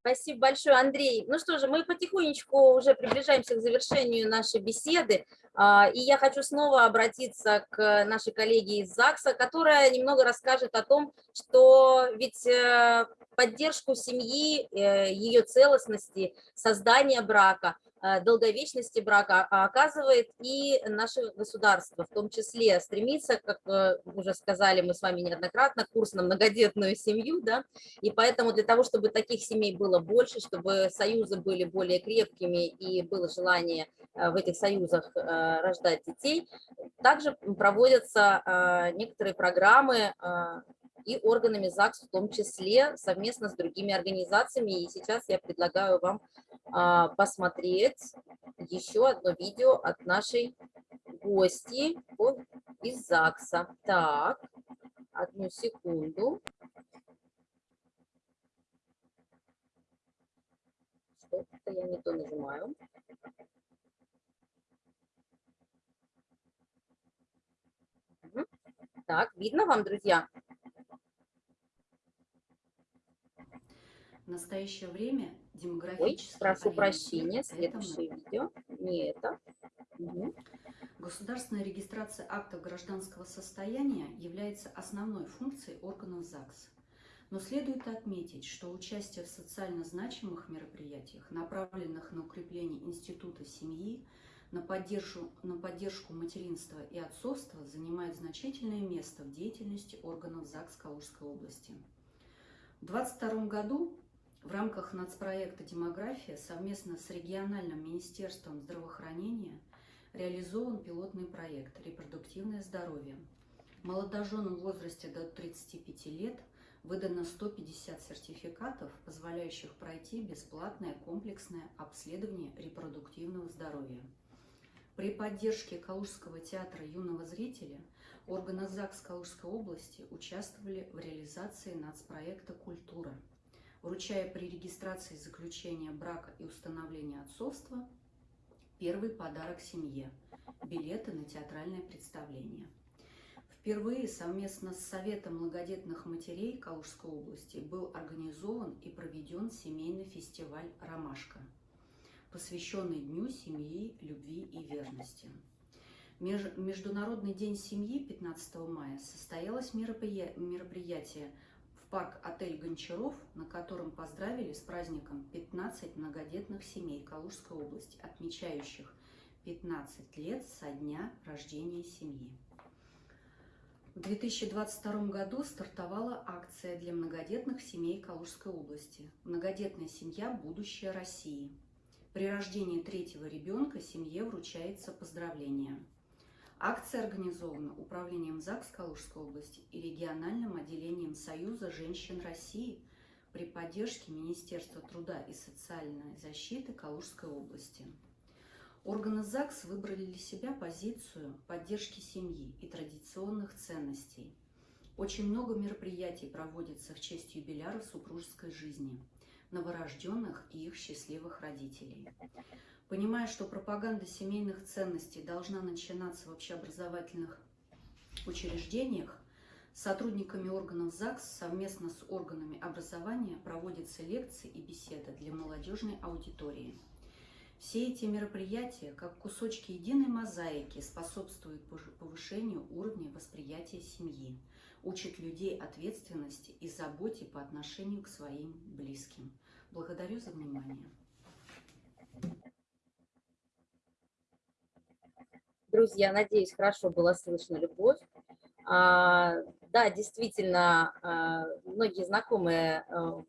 Спасибо большое, Андрей. Ну что же, мы потихонечку уже приближаемся к завершению нашей беседы. А, и я хочу снова обратиться к нашей коллеге из ЗАГСа, которая немного расскажет о том, что ведь э, поддержку семьи, э, ее целостности, создания брака – долговечности брака а оказывает и наше государство, в том числе стремится, как э, уже сказали мы с вами неоднократно, курс на многодетную семью, да, и поэтому для того, чтобы таких семей было больше, чтобы союзы были более крепкими и было желание э, в этих союзах рождать детей, также проводятся некоторые программы и органами ЗАГС в том числе, совместно с другими организациями. И сейчас я предлагаю вам а, посмотреть еще одно видео от нашей гости из ЗАГСа. Так, одну секунду. Что-то я не то нажимаю. Так, видно вам, друзья? Настоящее время Ой, прошу прощения, следующее видео. Не это. Угу. Государственная регистрация актов гражданского состояния является основной функцией органов ЗАГС. Но следует отметить, что участие в социально значимых мероприятиях, направленных на укрепление института семьи, на поддержку, на поддержку материнства и отцовства, занимает значительное место в деятельности органов ЗАГС Калужской области. В 2022 году в рамках нацпроекта «Демография» совместно с региональным министерством здравоохранения реализован пилотный проект «Репродуктивное здоровье». Молодоженам в возрасте до 35 лет выдано 150 сертификатов, позволяющих пройти бесплатное комплексное обследование репродуктивного здоровья. При поддержке Калужского театра юного зрителя органы ЗАГС Калужской области участвовали в реализации нацпроекта «Культура», вручая при регистрации заключения брака и установления отцовства первый подарок семье – билеты на театральное представление. Впервые совместно с Советом многодетных матерей Калужской области был организован и проведен семейный фестиваль «Ромашка», посвященный Дню семьи, любви и верности. Международный день семьи 15 мая состоялось мероприятие парк-отель Гончаров, на котором поздравили с праздником 15 многодетных семей Калужской области, отмечающих 15 лет со дня рождения семьи. В 2022 году стартовала акция для многодетных семей Калужской области «Многодетная семья. Будущее России». При рождении третьего ребенка семье вручается поздравление – Акция организована Управлением ЗАГС Калужской области и региональным отделением Союза женщин России при поддержке Министерства труда и социальной защиты Калужской области. Органы ЗАГС выбрали для себя позицию поддержки семьи и традиционных ценностей. Очень много мероприятий проводится в честь юбиляра супружеской жизни, новорожденных и их счастливых родителей. Понимая, что пропаганда семейных ценностей должна начинаться в общеобразовательных учреждениях, сотрудниками органов ЗАГС совместно с органами образования проводятся лекции и беседы для молодежной аудитории. Все эти мероприятия, как кусочки единой мозаики, способствуют повышению уровня восприятия семьи, учат людей ответственности и заботе по отношению к своим близким. Благодарю за внимание. Друзья, надеюсь, хорошо было слышно любовь. А, да, действительно, а, многие знакомые а,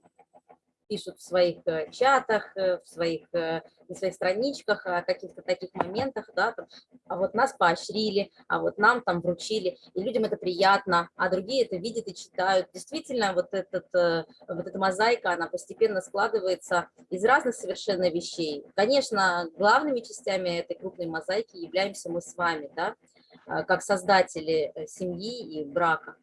пишут в своих э, чатах, э, в своих, э, на своих страничках о каких-то таких моментах, да, там, а вот нас поощрили, а вот нам там вручили, и людям это приятно, а другие это видят и читают. Действительно, вот, этот, вот эта мозаика, она постепенно складывается из разных совершенно вещей. Конечно, главными частями этой крупной мозаики являемся мы с вами, да, как создатели семьи и брака.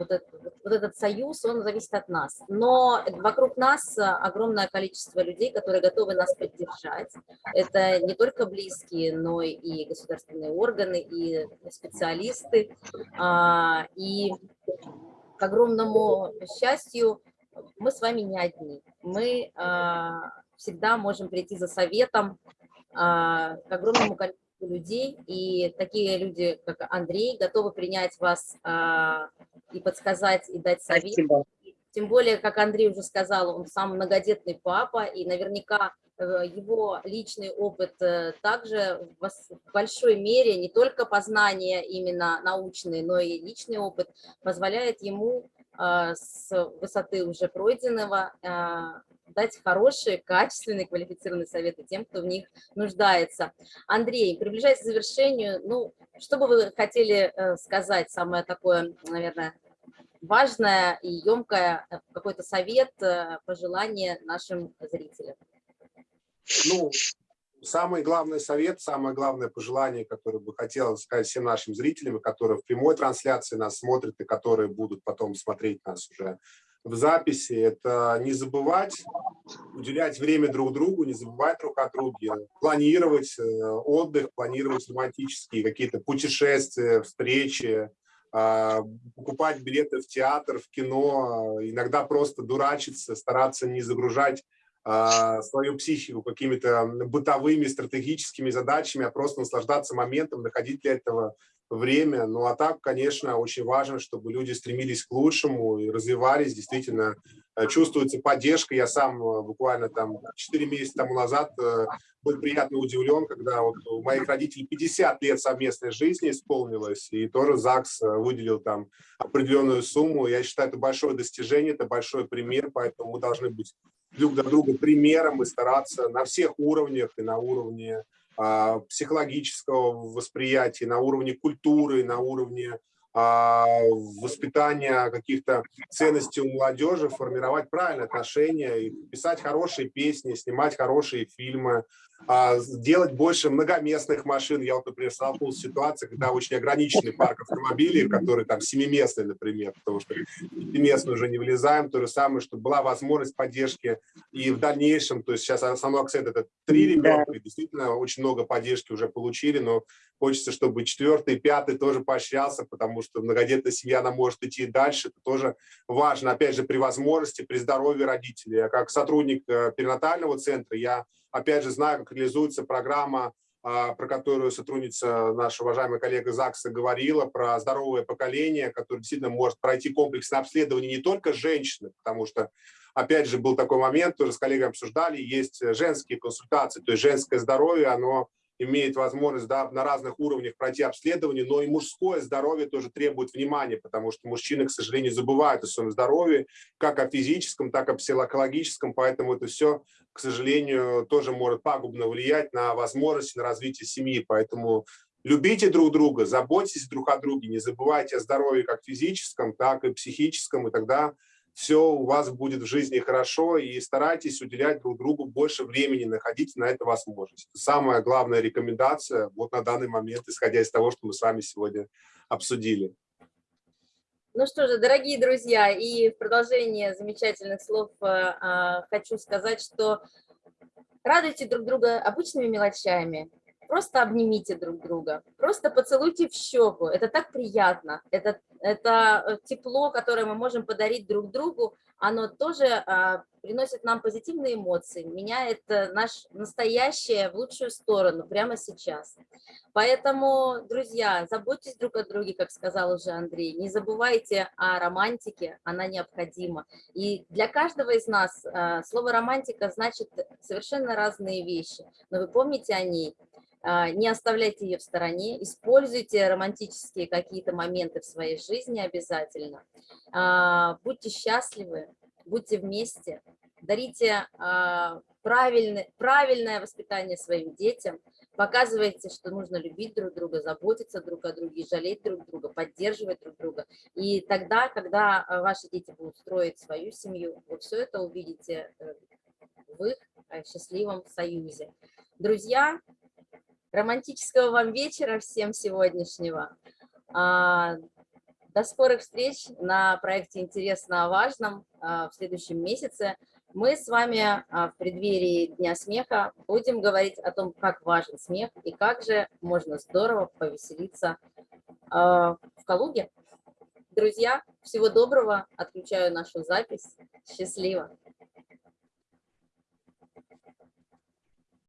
А, вот этот, вот этот союз, он зависит от нас. Но вокруг нас огромное количество людей, которые готовы нас поддержать. Это не только близкие, но и государственные органы, и специалисты. А, и к огромному счастью, мы с вами не одни. Мы а, всегда можем прийти за советом к огромному количеству людей, и такие люди, как Андрей, готовы принять вас а, и подсказать, и дать совет. Спасибо. Тем более, как Андрей уже сказал, он сам многодетный папа, и наверняка э, его личный опыт э, также в большой мере, не только познания именно научные, но и личный опыт позволяет ему а, с высоты уже пройденного дать хорошие, качественные, квалифицированные советы тем, кто в них нуждается. Андрей, приближаясь к завершению, ну, что бы вы хотели э, сказать, самое такое, наверное, важное и емкое, э, какой-то совет, э, пожелание нашим зрителям? Ну, самый главный совет, самое главное пожелание, которое бы хотел сказать всем нашим зрителям, которые в прямой трансляции нас смотрят и которые будут потом смотреть нас уже в записи, это не забывать уделять время друг другу, не забывать друг о друге, планировать э, отдых, планировать романтические какие-то путешествия, встречи, а, покупать билеты в театр, в кино, иногда просто дурачиться, стараться не загружать а, свою психику какими-то бытовыми, стратегическими задачами, а просто наслаждаться моментом, находить для этого время. Ну а так, конечно, очень важно, чтобы люди стремились к лучшему и развивались. Действительно, э, чувствуется поддержка. Я сам э, буквально там 4 месяца тому назад э, был приятно удивлен, когда вот у моих родителей 50 лет совместной жизни исполнилось, и тоже ЗАГС выделил там определенную сумму. Я считаю, это большое достижение, это большой пример, поэтому мы должны быть друг для друга примером и стараться на всех уровнях, и на уровне психологического восприятия, на уровне культуры, на уровне а, воспитания каких-то ценностей у молодежи, формировать правильные отношения, писать хорошие песни, снимать хорошие фильмы, а, делать больше многоместных машин. Я вот, например, столкнулся с ситуацией, когда очень ограниченный парк автомобилей, который там семиместный, например, потому что пятиместный уже не влезаем. То же самое, чтобы была возможность поддержки и в дальнейшем, то есть сейчас основной акцент это три ребенка, и действительно очень много поддержки уже получили, но хочется, чтобы четвертый, пятый тоже поощрялся, потому что многодетная семья, она может идти дальше, это тоже важно, опять же, при возможности, при здоровье родителей. Я как сотрудник э, перинатального центра, я опять же знаю, как реализуется программа, а, про которую сотрудница, наша уважаемая коллега ЗАГСа говорила, про здоровое поколение, которое действительно может пройти комплексное обследование не только женщины, потому что, опять же, был такой момент, тоже с коллегами обсуждали, есть женские консультации, то есть женское здоровье, оно имеет возможность да, на разных уровнях пройти обследование, но и мужское здоровье тоже требует внимания, потому что мужчины, к сожалению, забывают о своем здоровье, как о физическом, так и о психологическом, поэтому это все, к сожалению, тоже может пагубно влиять на возможности, на развитие семьи, поэтому любите друг друга, заботьтесь друг о друге, не забывайте о здоровье как физическом, так и психическом, и тогда все у вас будет в жизни хорошо, и старайтесь уделять друг другу больше времени, находите на это возможность. Самая главная рекомендация вот на данный момент, исходя из того, что мы с вами сегодня обсудили. Ну что же, дорогие друзья, и в продолжение замечательных слов э, э, хочу сказать, что радуйте друг друга обычными мелочами, просто обнимите друг друга, просто поцелуйте в щеку, это так приятно, это, это э, тепло, которое мы можем подарить друг другу, оно тоже а, приносит нам позитивные эмоции, меняет э, наш настоящее в лучшую сторону прямо сейчас. Поэтому, друзья, заботьтесь друг о друге, как сказал уже Андрей, не забывайте о романтике, она необходима. И для каждого из нас а, слово романтика значит совершенно разные вещи, но вы помните о ней, а, не оставляйте ее в стороне, используйте романтические какие-то моменты в своей жизни обязательно. А, будьте счастливы, будьте вместе, дарите а, правильное, правильное воспитание своим детям, показывайте, что нужно любить друг друга, заботиться друг о друге, жалеть друг друга, поддерживать друг друга. И тогда, когда а, ваши дети будут строить свою семью, вы все это увидите э, в их э, счастливом союзе. Друзья, романтического вам вечера всем сегодняшнего. А, До скорых встреч на проекте «Интересно о важном» а, в следующем месяце. Мы с вами а, в преддверии Дня смеха будем говорить о том, как важен смех и как же можно здорово повеселиться в Калуге. Друзья, всего доброго, отключаю нашу запись. Счастливо!